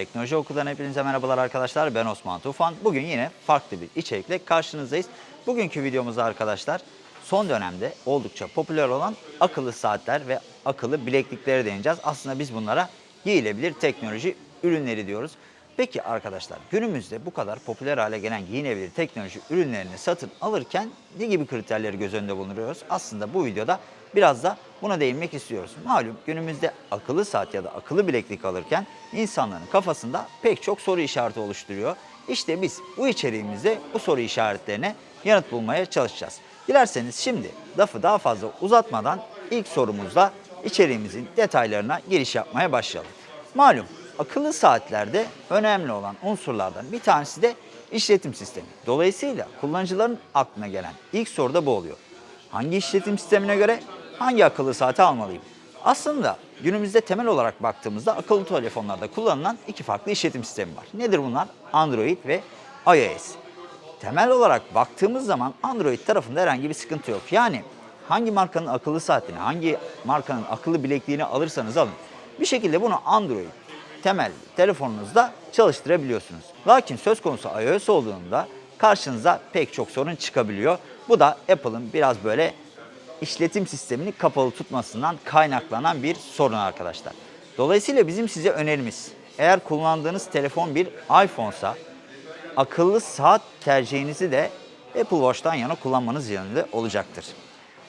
Teknoloji Okulundan hepinize merhabalar arkadaşlar. Ben Osman Tufan. Bugün yine farklı bir içerikle karşınızdayız. Bugünkü videomuzda arkadaşlar son dönemde oldukça popüler olan akıllı saatler ve akıllı bilekliklere değineceğiz. Aslında biz bunlara giyilebilir teknoloji ürünleri diyoruz. Peki arkadaşlar günümüzde bu kadar popüler hale gelen giyinebilir teknoloji ürünlerini satın alırken ne gibi kriterleri göz önünde bulunduruyoruz? Aslında bu videoda biraz da buna değinmek istiyoruz. Malum günümüzde akıllı saat ya da akıllı bileklik alırken insanların kafasında pek çok soru işareti oluşturuyor. İşte biz bu içeriğimizde bu soru işaretlerine yanıt bulmaya çalışacağız. Dilerseniz şimdi lafı daha fazla uzatmadan ilk sorumuzla içeriğimizin detaylarına giriş yapmaya başlayalım. Malum akıllı saatlerde önemli olan unsurlardan bir tanesi de işletim sistemi. Dolayısıyla kullanıcıların aklına gelen ilk soru da bu oluyor. Hangi işletim sistemine göre hangi akıllı saati almalıyım? Aslında günümüzde temel olarak baktığımızda akıllı telefonlarda kullanılan iki farklı işletim sistemi var. Nedir bunlar? Android ve iOS. Temel olarak baktığımız zaman Android tarafında herhangi bir sıkıntı yok. Yani hangi markanın akıllı saatini, hangi markanın akıllı bilekliğini alırsanız alın. Bir şekilde bunu Android temel telefonunuzda çalıştırabiliyorsunuz. Lakin söz konusu iOS olduğunda karşınıza pek çok sorun çıkabiliyor. Bu da Apple'ın biraz böyle işletim sistemini kapalı tutmasından kaynaklanan bir sorun arkadaşlar. Dolayısıyla bizim size önerimiz eğer kullandığınız telefon bir iPhone'sa akıllı saat tercihinizi de Apple Watch'tan yana kullanmanız yönünde olacaktır.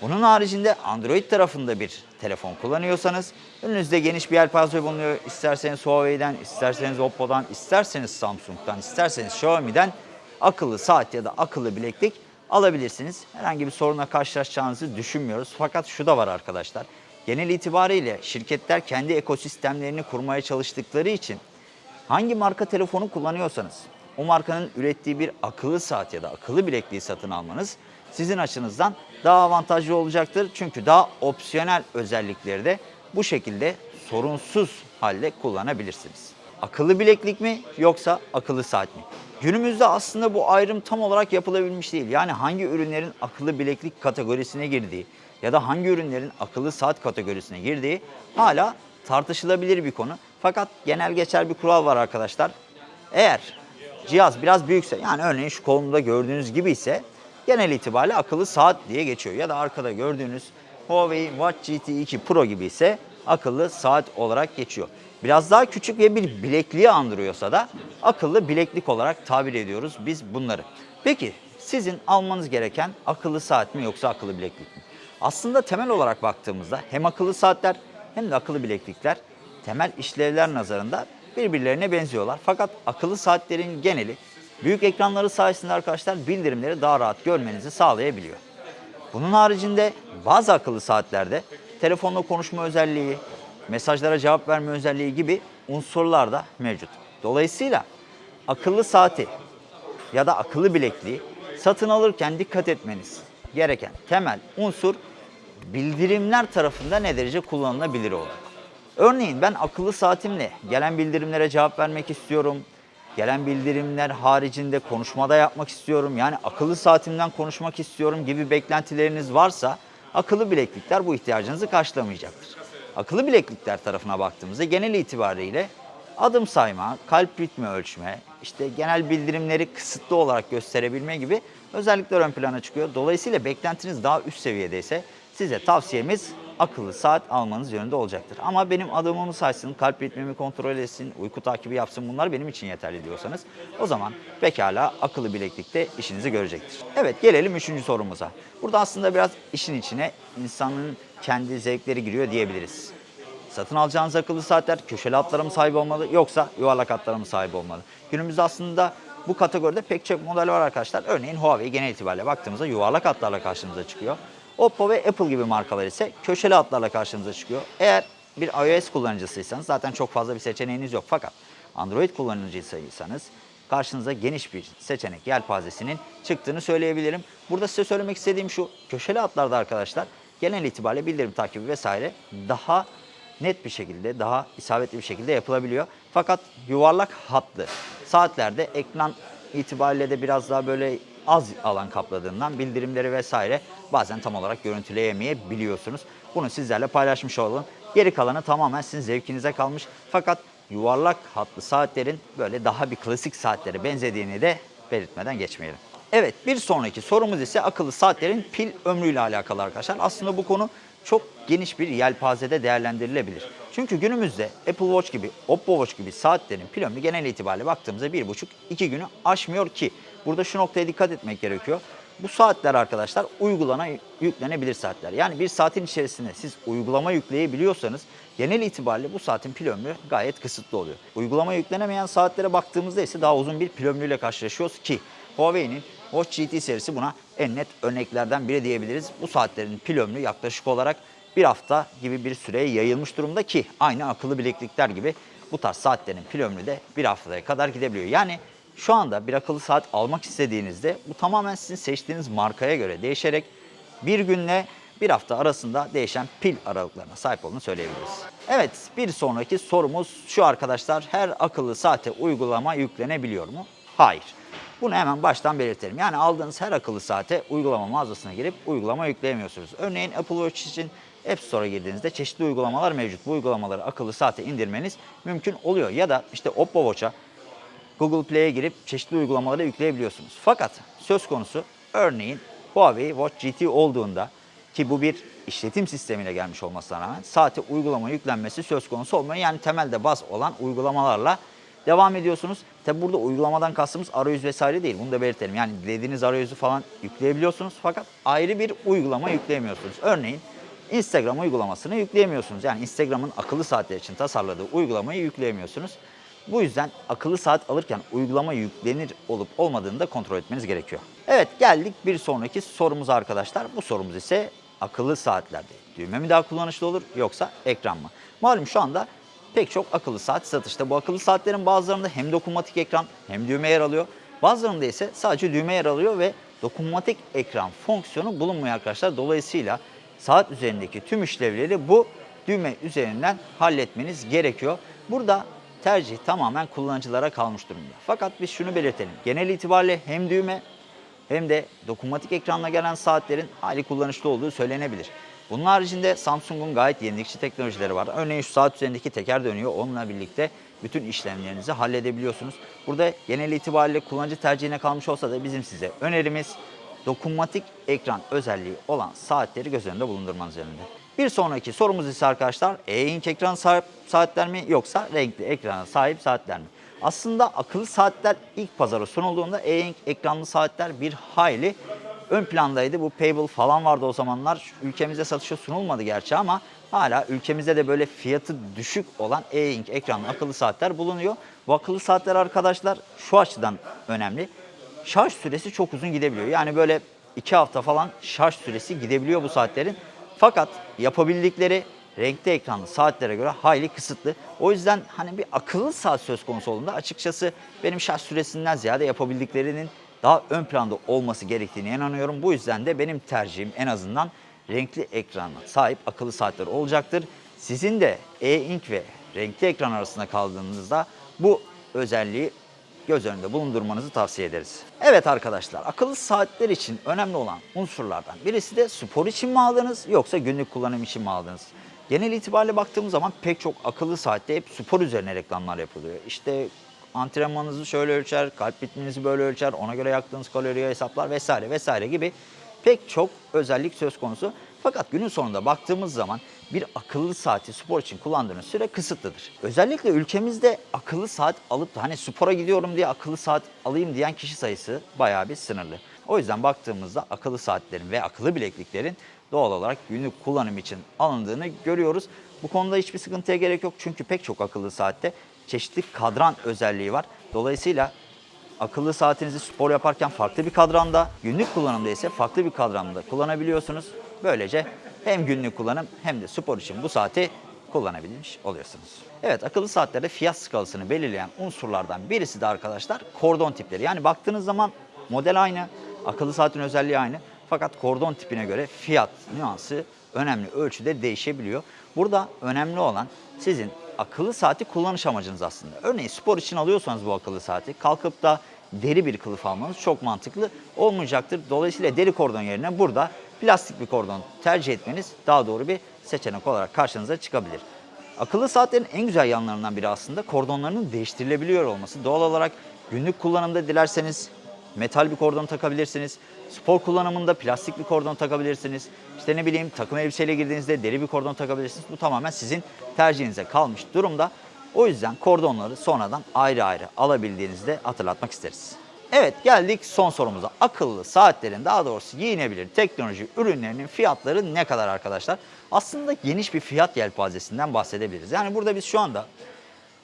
Bunun haricinde Android tarafında bir telefon kullanıyorsanız önünüzde geniş bir yelpaze bulunuyor. İsterseniz Huawei'den, isterseniz Oppo'dan, isterseniz Samsung'dan, isterseniz Xiaomi'den akıllı saat ya da akıllı bileklik alabilirsiniz. Herhangi bir sorunla karşılaşacağınızı düşünmüyoruz. Fakat şu da var arkadaşlar. Genel itibariyle şirketler kendi ekosistemlerini kurmaya çalıştıkları için hangi marka telefonu kullanıyorsanız o markanın ürettiği bir akıllı saat ya da akıllı bilekliği satın almanız sizin açınızdan daha avantajlı olacaktır. Çünkü daha opsiyonel özellikleri de bu şekilde sorunsuz halde kullanabilirsiniz. Akıllı bileklik mi yoksa akıllı saat mi? Günümüzde aslında bu ayrım tam olarak yapılabilmiş değil. Yani hangi ürünlerin akıllı bileklik kategorisine girdiği ya da hangi ürünlerin akıllı saat kategorisine girdiği hala tartışılabilir bir konu. Fakat genel geçer bir kural var arkadaşlar. Eğer cihaz biraz büyükse yani örneğin şu kolumda gördüğünüz gibi ise genel itibariyle akıllı saat diye geçiyor. Ya da arkada gördüğünüz Huawei Watch GT 2 Pro gibi ise akıllı saat olarak geçiyor. Biraz daha küçük ve bir bilekliği andırıyorsa da akıllı bileklik olarak tabir ediyoruz biz bunları. Peki sizin almanız gereken akıllı saat mi yoksa akıllı bileklik mi? Aslında temel olarak baktığımızda hem akıllı saatler hem de akıllı bileklikler temel işlevler nazarında birbirlerine benziyorlar. Fakat akıllı saatlerin geneli büyük ekranları sayesinde arkadaşlar bildirimleri daha rahat görmenizi sağlayabiliyor. Bunun haricinde bazı akıllı saatlerde telefonla konuşma özelliği, mesajlara cevap verme özelliği gibi unsurlar da mevcut. Dolayısıyla akıllı saati ya da akıllı bilekliği satın alırken dikkat etmeniz gereken temel unsur bildirimler tarafında ne derece kullanılabilir olur. Örneğin ben akıllı saatimle gelen bildirimlere cevap vermek istiyorum. Gelen bildirimler haricinde konuşmada yapmak istiyorum. Yani akıllı saatimden konuşmak istiyorum gibi beklentileriniz varsa akıllı bileklikler bu ihtiyacınızı karşılamayacaktır. Akıllı bileklikler tarafına baktığımızda genel itibariyle adım sayma, kalp ritmi ölçme, işte genel bildirimleri kısıtlı olarak gösterebilme gibi özellikler ön plana çıkıyor. Dolayısıyla beklentiniz daha üst seviyedeyse size tavsiyemiz akıllı saat almanız yönünde olacaktır. Ama benim adımımı saysın, kalp ritmimi kontrol etsin, uyku takibi yapsın bunlar benim için yeterli diyorsanız o zaman pekala akıllı bileklikte işinizi görecektir. Evet gelelim üçüncü sorumuza. Burada aslında biraz işin içine insanın kendi zevkleri giriyor diyebiliriz. Satın alacağınız akıllı saatler köşeli hatlara mı sahip olmalı yoksa yuvarlak hatlara mı sahip olmalı? Günümüzde aslında bu kategoride pek çok model var arkadaşlar. Örneğin Huawei genel itibariyle baktığımızda yuvarlak hatlarla karşımıza çıkıyor. Oppo ve Apple gibi markalar ise köşeli hatlarla karşınıza çıkıyor. Eğer bir iOS kullanıcısıysanız zaten çok fazla bir seçeneğiniz yok. Fakat Android kullanıcısıysanız karşınıza geniş bir seçenek yelpazesinin çıktığını söyleyebilirim. Burada size söylemek istediğim şu, köşeli hatlarda arkadaşlar genel itibariyle bildirim takibi vesaire daha net bir şekilde, daha isabetli bir şekilde yapılabiliyor. Fakat yuvarlak hatlı saatlerde ekran itibariyle de biraz daha böyle az alan kapladığından bildirimleri vesaire bazen tam olarak görüntüleyemeyebiliyorsunuz. Bunu sizlerle paylaşmış olalım. Geri kalanı tamamen sizin zevkinize kalmış. Fakat yuvarlak hatlı saatlerin böyle daha bir klasik saatlere benzediğini de belirtmeden geçmeyelim. Evet bir sonraki sorumuz ise akıllı saatlerin pil ömrüyle alakalı arkadaşlar. Aslında bu konu çok geniş bir yelpazede değerlendirilebilir. Çünkü günümüzde Apple Watch gibi, Oppo Watch gibi saatlerin pil ömrü genel itibariyle baktığımızda 1,5-2 günü aşmıyor ki. Burada şu noktaya dikkat etmek gerekiyor. Bu saatler arkadaşlar uygulana yüklenebilir saatler. Yani bir saatin içerisinde siz uygulama yükleyebiliyorsanız genel itibariyle bu saatin pil ömrü gayet kısıtlı oluyor. Uygulama yüklenemeyen saatlere baktığımızda ise daha uzun bir pil ömrüyle karşılaşıyoruz ki Huawei'nin Watch GT serisi buna en net örneklerden biri diyebiliriz. Bu saatlerin pil ömrü yaklaşık olarak bir hafta gibi bir süreye yayılmış durumda ki aynı akıllı bileklikler gibi bu tarz saatlerin pil ömrü de bir haftaya kadar gidebiliyor. Yani şu anda bir akıllı saat almak istediğinizde bu tamamen sizin seçtiğiniz markaya göre değişerek bir günle bir hafta arasında değişen pil aralıklarına sahip olduğunu söyleyebiliriz. Evet bir sonraki sorumuz şu arkadaşlar her akıllı saate uygulama yüklenebiliyor mu? Hayır. Bunu hemen baştan belirtelim. Yani aldığınız her akıllı saate uygulama mağazasına girip uygulama yükleyemiyorsunuz. Örneğin Apple Watch için App Store'a girdiğinizde çeşitli uygulamalar mevcut. Bu uygulamaları akıllı saate indirmeniz mümkün oluyor. Ya da işte Oppo Watch'a Google Play'e girip çeşitli uygulamaları yükleyebiliyorsunuz. Fakat söz konusu örneğin Huawei Watch GT olduğunda ki bu bir işletim sistemiyle gelmiş olmasına rağmen saate uygulama yüklenmesi söz konusu olmuyor. Yani temelde baz olan uygulamalarla devam ediyorsunuz. Tabi burada uygulamadan kastımız arayüz vesaire değil. Bunu da belirtelim. Yani dilediğiniz arayüzü falan yükleyebiliyorsunuz fakat ayrı bir uygulama yükleyemiyorsunuz. Örneğin Instagram uygulamasını yükleyemiyorsunuz. Yani Instagram'ın akıllı saatler için tasarladığı uygulamayı yükleyemiyorsunuz. Bu yüzden akıllı saat alırken uygulama yüklenir olup olmadığını da kontrol etmeniz gerekiyor. Evet geldik bir sonraki sorumuza arkadaşlar. Bu sorumuz ise akıllı saatlerde düğme mi daha kullanışlı olur yoksa ekran mı? Malum şu anda pek çok akıllı saat satışta. Bu akıllı saatlerin bazılarında hem dokunmatik ekran hem düğme yer alıyor. Bazılarında ise sadece düğme yer alıyor ve dokunmatik ekran fonksiyonu bulunmuyor arkadaşlar. Dolayısıyla saat üzerindeki tüm işlevleri bu düğme üzerinden halletmeniz gerekiyor. Burada tercih tamamen kullanıcılara kalmış durumda. Fakat biz şunu belirtelim. Genel itibariyle hem düğme hem de dokunmatik ekranla gelen saatlerin hali kullanışlı olduğu söylenebilir. Bunun haricinde Samsung'un gayet yenilikçi teknolojileri var. Örneğin şu saat üzerindeki teker dönüyor. Onunla birlikte bütün işlemlerinizi halledebiliyorsunuz. Burada genel itibariyle kullanıcı tercihine kalmış olsa da bizim size önerimiz dokunmatik ekran özelliği olan saatleri göz önünde bulundurmanız yönünde. Bir sonraki sorumuz ise arkadaşlar e-ink ekran sahip saatler mi yoksa renkli ekrana sahip saatler mi? Aslında akıllı saatler ilk pazara sunulduğunda e-ink ekranlı saatler bir hayli ön plandaydı. Bu Payable falan vardı o zamanlar. Ülkemizde satışa sunulmadı gerçi ama hala ülkemizde de böyle fiyatı düşük olan e-ink ekranlı akıllı saatler bulunuyor. Bu akıllı saatler arkadaşlar şu açıdan önemli. Şarj süresi çok uzun gidebiliyor. Yani böyle iki hafta falan şarj süresi gidebiliyor bu saatlerin. Fakat yapabildikleri renkli ekranlı saatlere göre hayli kısıtlı. O yüzden hani bir akıllı saat söz konusu olduğunda açıkçası benim şarj süresinden ziyade yapabildiklerinin daha ön planda olması gerektiğine inanıyorum. Bu yüzden de benim tercihim en azından renkli ekrana sahip akıllı saatler olacaktır. Sizin de e-ink ve renkli ekran arasında kaldığınızda bu özelliği göz önünde bulundurmanızı tavsiye ederiz. Evet arkadaşlar akıllı saatler için önemli olan unsurlardan birisi de spor için mi aldınız yoksa günlük kullanım için mi aldınız? Genel itibariyle baktığımız zaman pek çok akıllı saatte hep spor üzerine reklamlar yapılıyor. İşte antrenmanınızı şöyle ölçer, kalp ritminizi böyle ölçer, ona göre yaktığınız kaloriyi hesaplar vesaire vesaire gibi pek çok özellik söz konusu. Fakat günün sonunda baktığımız zaman bir akıllı saati spor için kullandığınız süre kısıtlıdır. Özellikle ülkemizde akıllı saat alıp da hani spora gidiyorum diye akıllı saat alayım diyen kişi sayısı bayağı bir sınırlı. O yüzden baktığımızda akıllı saatlerin ve akıllı bilekliklerin doğal olarak günlük kullanım için alındığını görüyoruz. Bu konuda hiçbir sıkıntıya gerek yok çünkü pek çok akıllı saatte çeşitli kadran özelliği var. Dolayısıyla akıllı saatinizi spor yaparken farklı bir kadranda, günlük kullanımda ise farklı bir kadranda kullanabiliyorsunuz. Böylece hem günlük kullanım hem de spor için bu saati kullanabilmiş oluyorsunuz. Evet akıllı saatlerde fiyat skalasını belirleyen unsurlardan birisi de arkadaşlar kordon tipleri. Yani baktığınız zaman model aynı, akıllı saatin özelliği aynı. Fakat kordon tipine göre fiyat nüansı önemli ölçüde değişebiliyor. Burada önemli olan sizin akıllı saati kullanış amacınız aslında. Örneğin spor için alıyorsanız bu akıllı saati kalkıp da deri bir kılıf almanız çok mantıklı olmayacaktır. Dolayısıyla deri kordon yerine burada plastik bir kordon tercih etmeniz daha doğru bir seçenek olarak karşınıza çıkabilir. Akıllı saatlerin en güzel yanlarından biri aslında kordonlarının değiştirilebiliyor olması. Doğal olarak günlük kullanımda dilerseniz metal bir kordon takabilirsiniz. Spor kullanımında plastik bir kordon takabilirsiniz. İşte ne bileyim takım elbiseyle girdiğinizde deri bir kordon takabilirsiniz. Bu tamamen sizin tercihinize kalmış durumda. O yüzden kordonları sonradan ayrı ayrı alabildiğinizi de hatırlatmak isteriz. Evet geldik son sorumuza. Akıllı saatlerin daha doğrusu giyinebilir teknoloji ürünlerinin fiyatları ne kadar arkadaşlar? Aslında geniş bir fiyat yelpazesinden bahsedebiliriz. Yani burada biz şu anda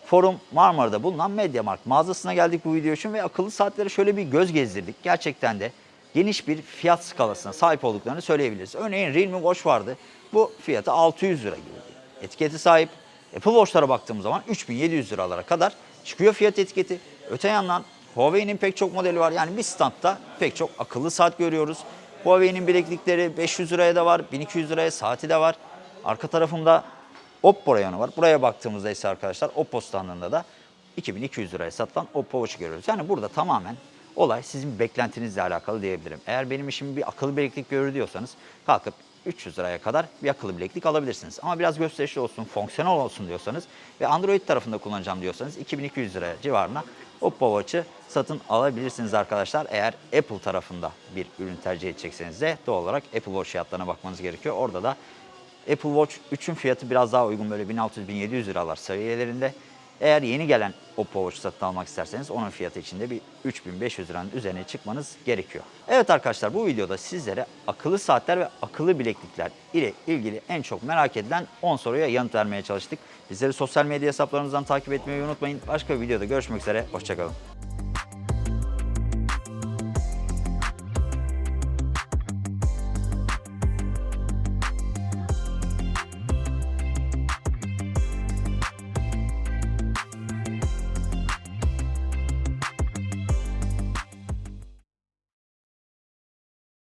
Forum Marmara'da bulunan Mediamarkt mağazasına geldik bu video için ve akıllı saatlere şöyle bir göz gezdirdik. Gerçekten de geniş bir fiyat skalasına sahip olduklarını söyleyebiliriz. Örneğin Realme Watch vardı. Bu fiyatı 600 lira gibi. Etiketi sahip. Apple Watch'lara baktığımız zaman 3700 liralara kadar çıkıyor fiyat etiketi. Öte yandan Huawei'nin pek çok modeli var. Yani bir standta pek çok akıllı saat görüyoruz. Huawei'nin bileklikleri 500 liraya da var, 1200 liraya saati de var. Arka tarafımda Oppo rayonu var. Buraya baktığımızda ise arkadaşlar Oppo standında da 2200 liraya satılan Oppo Watch görüyoruz. Yani burada tamamen olay sizin beklentinizle alakalı diyebilirim. Eğer benim işim bir akıllı bileklik görür diyorsanız kalkıp 300 liraya kadar bir akıllı bileklik alabilirsiniz. Ama biraz gösterişli olsun, fonksiyonel olsun diyorsanız ve Android tarafında kullanacağım diyorsanız 2200 liraya civarına Oppo Watch'ı satın alabilirsiniz arkadaşlar. Eğer Apple tarafında bir ürün tercih edecekseniz de doğal olarak Apple Watch fiyatlarına bakmanız gerekiyor. Orada da Apple Watch 3'ün fiyatı biraz daha uygun böyle 1600-1700 liralar seviyelerinde. Eğer yeni gelen Oppo Watch satın almak isterseniz onun fiyatı içinde bir 3500 liranın üzerine çıkmanız gerekiyor. Evet arkadaşlar bu videoda sizlere akıllı saatler ve akıllı bileklikler ile ilgili en çok merak edilen 10 soruya yanıt vermeye çalıştık. Bizleri sosyal medya hesaplarımızdan takip etmeyi unutmayın. Başka bir videoda görüşmek üzere. Hoşçakalın.